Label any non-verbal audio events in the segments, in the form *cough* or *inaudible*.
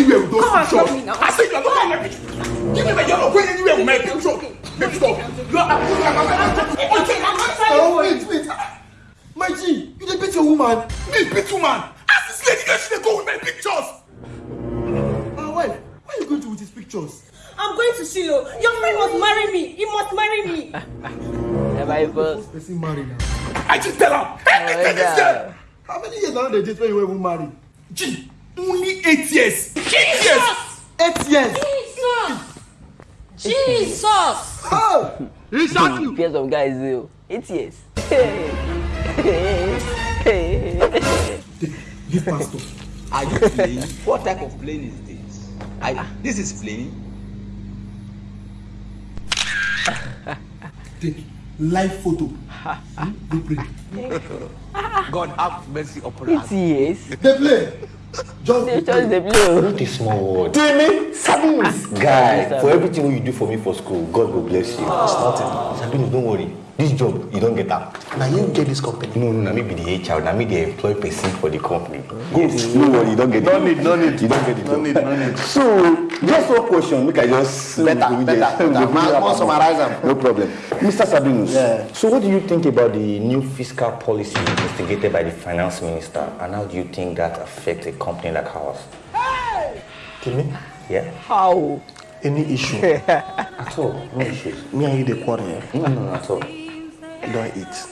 anywhere with those Come and pictures. stop me now. I said you are not going my picture. Give me my you're not going anywhere with my picture. Make stop. You are Oh, wait, wait. My G, you dey beat your woman. me beat woman. Ask this lady where she dey go with my pictures. Ah, my wife, why you going to with his pictures? I'm going to Shiloh. Your friend must marry me. He must marry me. Am I first? First person marry now. I just tell her. Hey, Oh, hey, this girl. How many years now they date when you were even married? G, only eight years. Eight years. Eight years. Jesus! Jesus! Oh, Exactly. Fears of guys, zero. Eight years. give pastor. Are you playing? what type of plane is this? I, this is plane. *laughs* Take live photo. Hmm? They pray. God have mercy upon us. Eight years. They play. Just they just the blue. Not a small word. Timmy, Sabinus. Guy, for everything wey you do for me for school, God will bless you. It's nothing. Sabinus, don't worry. This job, you don't get that. Now you get this company. No, no, na me be the HR, na me the employ person for the company. Yes. No worry, you don't get it. No need, no need. You don't get it. No need, no need. So, just one question, make I just... Better, better, better. Summarize am. No problem. Mr. Sabinus, Yeah. so what do you think about the new fiscal policy investigated by the finance minister and how do you think that affects a company like ours? Timmy, Yeah? How? any issue? *laughs* At all, no issues. Me and you dey quarrel. No, no, no, at all. You don't eat.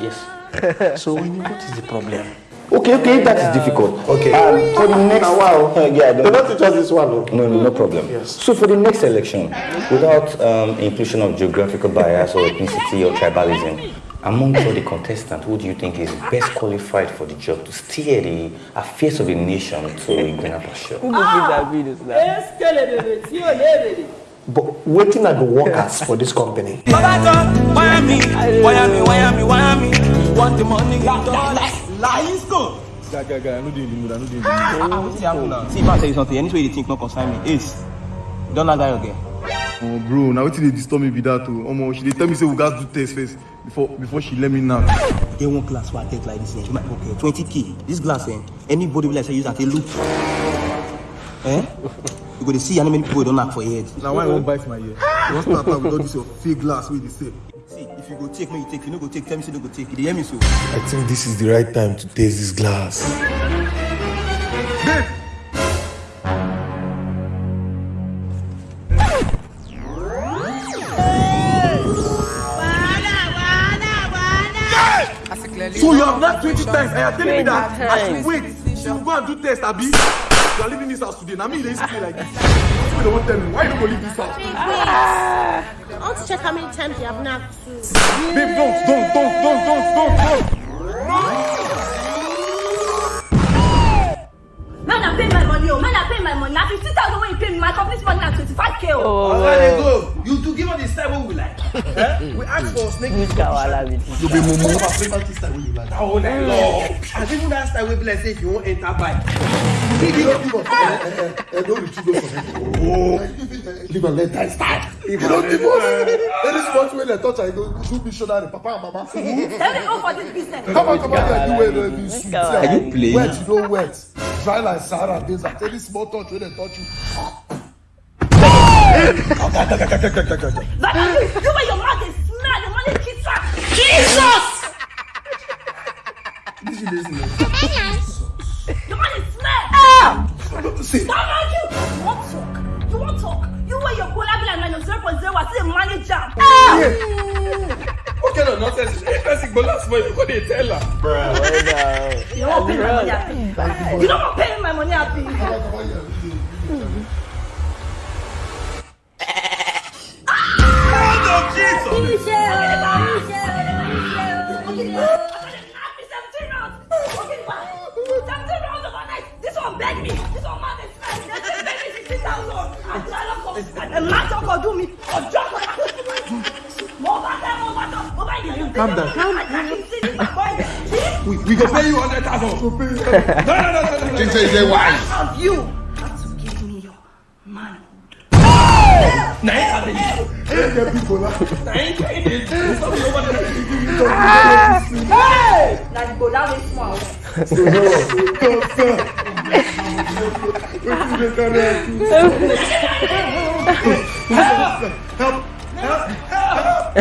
Yes. *laughs* So when you, what is the problem? Okay, okay, that is difficult. Okay. Um, for the next wow. *laughs* yeah, I don't teach us this one. No, no, no problem. Yes. So for the next election, without um, inclusion of geographical bias or ethnicity or tribalism, among all the contestants, who do you think is best qualified for the job to steer the affairs of the nation to a greener pasture? Who fit that ò léèrè. But waiting at the workers for this company. Why me? Why me? Why me? Why me? Want the money. Lying school. Guy, guy, guy, I no dey in the mood. I dey in the mood. Ah, now? See, if I tell you something, any way you think no concern me. Ace, you don know that again. Oh, bro, now wetin dey disturb me be that o. Omo, she dey tell me say we gats do test first before before she let me knack. Get one class where I take like this. Eh? You might okay, 20k. This glass, eh? Anybody will like say use that a look. Eh? You go to see how many people don't knock for head. Na why I wan bite my ear? You want start out with all this your fake glass wey dey say. See, if you go take, me you take. If you no go take, tell me say no go take. You hear me so? I think this is the right time to taste this glass. So you have not 20 times and you are telling me that I should wait. She will go and do test, Abi. You are leaving this house today. Now me, they used to be like this. That's what they won't tell me. Why you don't go leave this house? I want to check how many times you have knocked too. Babe, don't, don't, don't, don't, don't, don't, don't. Man, I pay my money. Oh, man, I pay my money. Now 50,000 when you pay me. My company's money now 25k. Oh. Oh, Where they go? You to give us the style what we like. *laughs* eh? We ask for snake. Which Kawala be this? You be mumu. Our favorite style wey you like. Oh, like love. And even that style we be like say if you want enter bike. You don't give us. Eh, eh, eh, don't retrieve those from him. Oh. Leave your people. And don't you go. Leave and let that start. You don't divorce. Any spot where they touch, I go do missionary. Papa and mama. Let me go for this business. Come on, come on. You. Are you playing? Wet, you don't wet. Dry like Sarah. Sahara Desert. Any small touch where they touch you. That is, you and your mouth is smell. Your money kisser. Jesus! This is this don't say. Why are you? You won't talk. You won't talk. You wear your goal, Abila, and your zero point zero was still a manager. What Okay, no, nonsense You're this? Person go last month, you go dey tell her. Bruh. You don't want to pay. You don't want to pay. Mo bá yẹ. Calm down. down. We, we go pay you hundred thousand. No, no, no, no, no. She say, say why? Of you. Got to give me your manhood. Na him sabi you. Na him carry the truth. Some people want to give you Hey! Na the go down this small. Wetin dey carry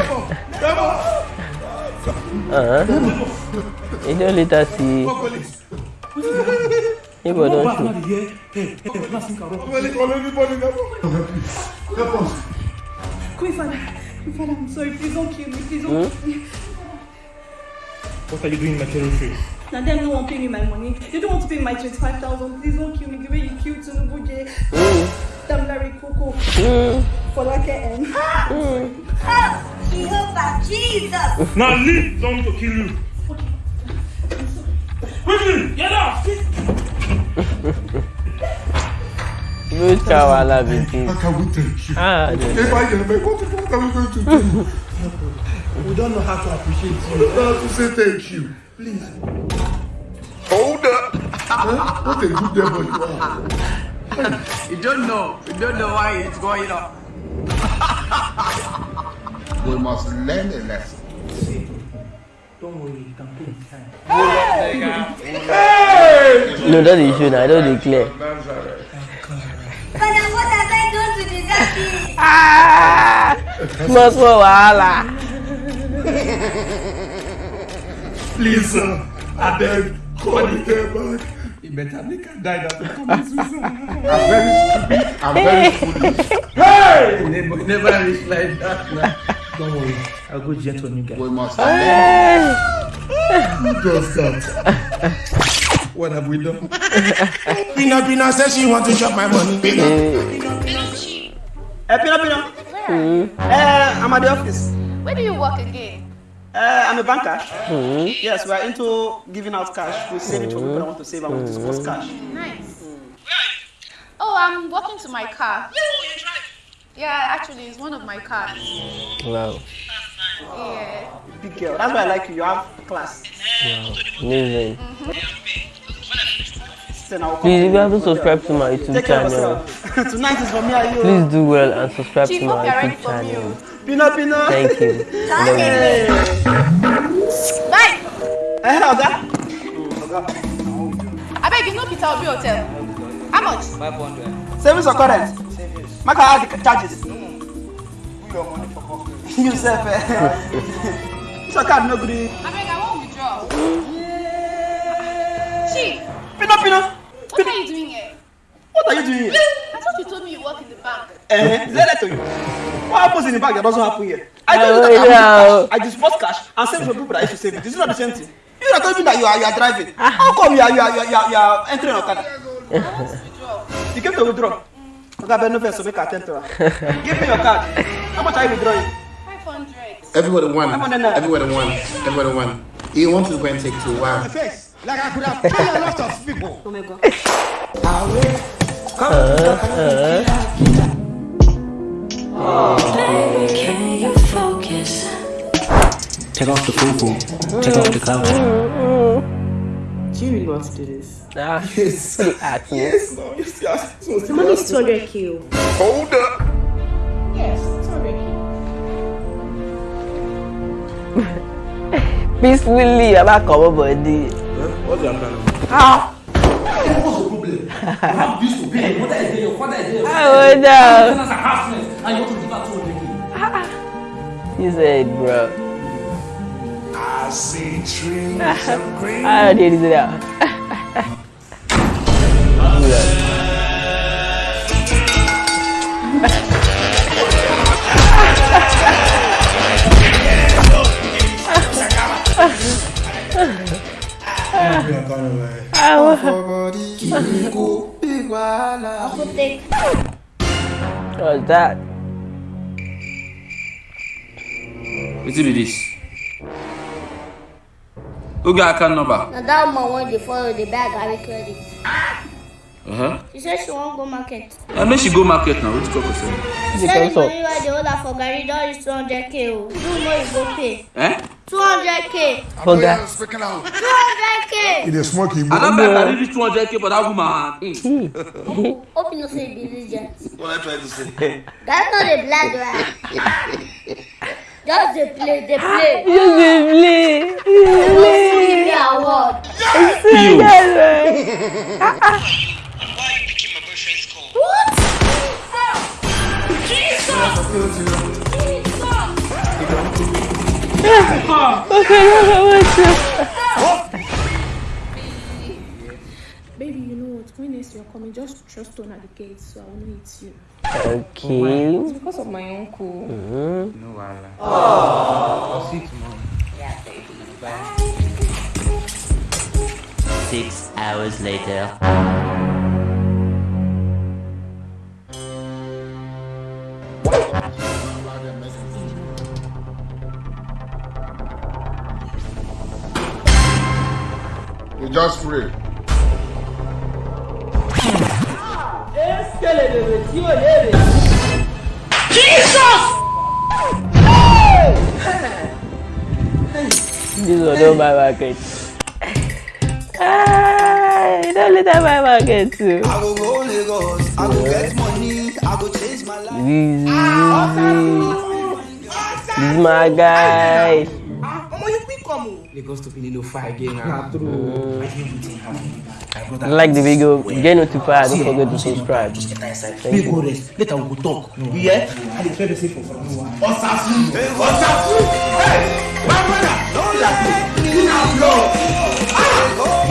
am do? Uh-huh. You don't later see. People don't show. Anybody now. Help us. Queen Father, Queen Father, I'm sorry. Please don't kill me. Please don't kill me. What are you doing in my terror Now them no one pay me my money. They don't want to pay my 25,000. Please don't kill me. The way you killed Tinubu J. Damn Larry Coco. For like ah! And Jehovah Jesus. Now leave them to kill you. Quickly, get out! Which Kawala BT? How can we thank you? Ah, the- If I get me, what what are we going to do? *laughs* We don't know how to appreciate We you. don't know how to say thank you. Please. Hold up. Huh? What a good devil you are. You don't know. You don't know why it's going on. *laughs* we must learn a lesson. No, that is you, I don't declare. Padà wọ́n ta fẹ́ tó sùn ní sáfì. Mo sọ wàhálà. Please, sir, call the back. He better make her die. I'm very stupid. I'm very *laughs* foolish. Hey! Never, never reach like that. Don't worry, I'll go gentle on you guys. We must learn. Who does that? What have we done? Pina Pina says she want to chop my money. Pina. Eh, Pino Pino. Eh, I'm at the office. Where do you work again? Eh, I'm a banker. Yes, we are into giving out cash. We save it for people that want to save and we discuss cash. Nice. Oh, I'm walking to my car. Yeah, actually, it's one of my cars. Wow. Yeah. Big girl. That's why I like you. You have class. Wow. Amazing. Then I'll Please, if you haven't subscribed to my YouTube Take care of channel, yourself. *laughs* Tonight is for me and you. please do well and subscribe Chief, to hope my you're ready YouTube for channel. Pino Pino. Thank you. I love you. Bye. Eh, Oga. I beg you, no Peter Obi Hotel. How much? Savings or current? Make I add the charges. You self. eh. *laughs* Your card no gree. I beg, I won't withdraw. Chief, Pino Pino. what are you doing here? What are you doing here? I thought you told me you work in the bank. Eh, is that letter to you? What happens in the bank that doesn't happen here? I told you Oh, that I, yeah. cash. I disperse cash and save it for people that used to save it. This is not the same thing. You are telling me that you are, you are driving. How come you are, you are, you are, you are, you are entering Okada? I want to withdraw. You came to withdraw. Okay, I no first so make I attend to her. Give me your card. How much are you withdrawing? 500. Everybody won. I'm on the net. Everybody won. Everybody won. You want to go and take two. Wow. Face. Like I could have killed a lot of people. Oh my god. Can you focus? Take off the poo Take off the cloud. Do you really want to do this? Ah, *laughs* yes. Ask me. No, yes, yes. So, The money is 200k. Hold up. Yes, 200k. Peacefully, *laughs* I'm not coming body. What's your plan? Ah, What's the problem? You have this to pay. What is there? Your father is there. I would know. That's a. And you want to give her 200k. You said, bro. I see trees ah, of green. I did it out. What's that? Wetin be this? Who got account number? Now that woman want to follow the bag I recorded. Uh-huh. She said she won't go market. I know she go market now. What's the talk of? She said the money where the order for Gary Dog is 200k. You don't know you go pay. Eh? 200k. For that? 200k. It is smoking. I don't know if I really 200k for that woman. Open your face, Billy Jack. What I try to say. That's not a black guy. Just dey play, dey play. You did play. You They did go play. give me award. See that, right? What? Jesus! okay, okay, wait. Baby, you know what? When next you're coming, just trust on at the gate so I will know it's you. Okay. It's because of my uncle. Mhm. No wahala. Oh. I'll see you tomorrow. Yeah, baby. Bye. Six hours later. You just pray. This one don't buy market. Ah, you don't let that buy market too. I go go Lagos, I go get money, I go change my life. Easy, easy. This is my guy. Omo, you quick come o. Lagos to Pililo far again na. Mm. I half. My brother- Like the video, get notified, don't forget to subscribe. Thank you. Later we go talk. You hear? I dey try to say for. Hey, my brother, don't let me. You now blow.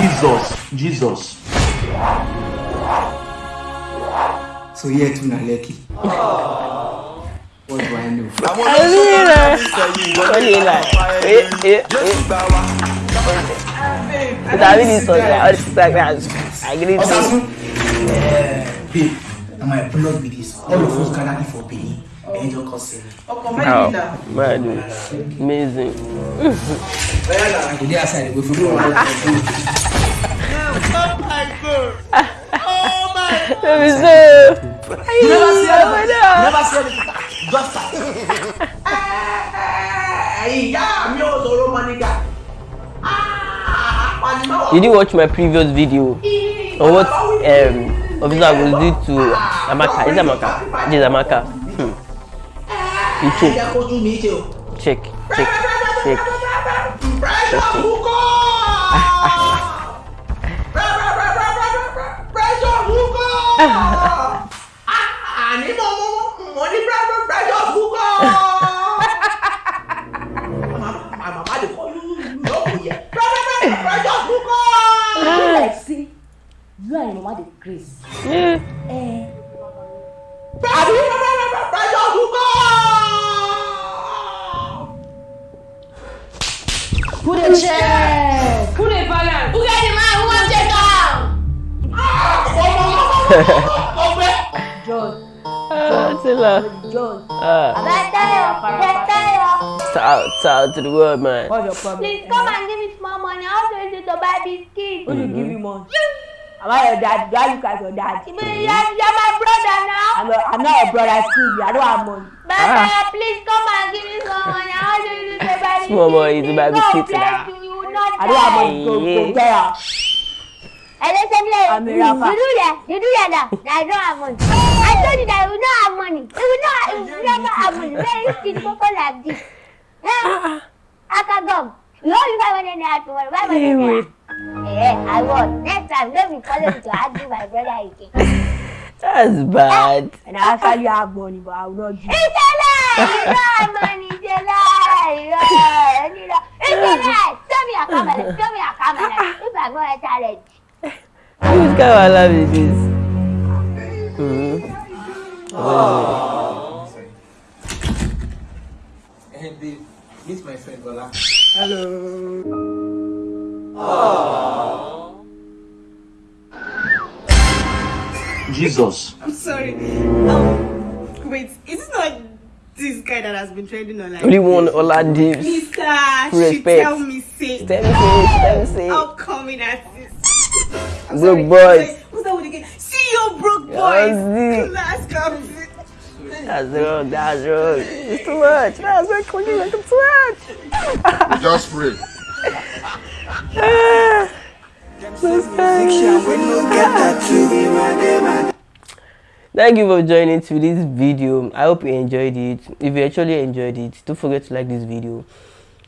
Jesus, Jesus. So here too na Lekki. What do I know? Only like, eh, eh, eh. Because I really saw that. All the people like me, I agree with you. Babe, I'm going to plug with this. All of us can for Benin. And you can see me. Oh, man, amazing. Well, the outside, we forgot what Oh my God. Oh. Let me see. You never see anything. Never see anything. Just that. Hey, yeah, I'm your Zoro Maniga. Did you watch my previous video on what um, officer was did to Amaka? Is Amaka? This is Amaka. Hmm. You Ẹ̀jẹ̀ check, check, check, check. Pressure hukọ́. Pressure hukọ́. Grace. àbí pressure Who the a Who put a balance. who get the man who wan take am. John. Tila. John. Better. Shout out to the world, man. What's your problem? Please come and give me small money. How do you do to buy biscuits? Who mm -hmm. you give me money? about your dad? Why look cry your dad. you are my brother now. i'm not i'm not your brother still i don't have money. baba ah. please come and give me some money. I want you to buy me small money to buy me kitty i don't have money. Go go get am. ẹlẹsẹ mi lẹ́yìn you do that you do that now. I don't have money. I told you that you no have money. You no you never have money. Very skinny koko like this. akagom ah, ah. you no use five hundred naira tomorrow buy one naira. Yeah, I will. Next time, let me follow you to argue my brother again. That's bad. And I actually have money, but I will not give. It's a lie. You don't have money. It's a lie. Yeah. You know, It's a lie. Show me your camera. Show me your camera. If I go a challenge. Who's kind of love is this? Hmm. Hey, babe, meet my friend Bola. Jesus. I'm sorry. Um, wait, is it not this guy that has been trending online? Only one Ola Dips. Mister, she Respect. tell me say. Tell me say, tell me say. How come in at this? I'm Broke sorry, boys. wait, Who's that with again? See you broke Yes, boys. Class comes. That's wrong, that's wrong. It's too much. That's wrong, Cookie, like it's too much. Just pray. Ah. Thank you for joining to this video. I hope you enjoyed it. If you actually enjoyed it, don't forget to like this video,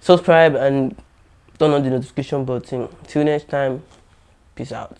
subscribe, and turn on the notification button. Till next time, peace out.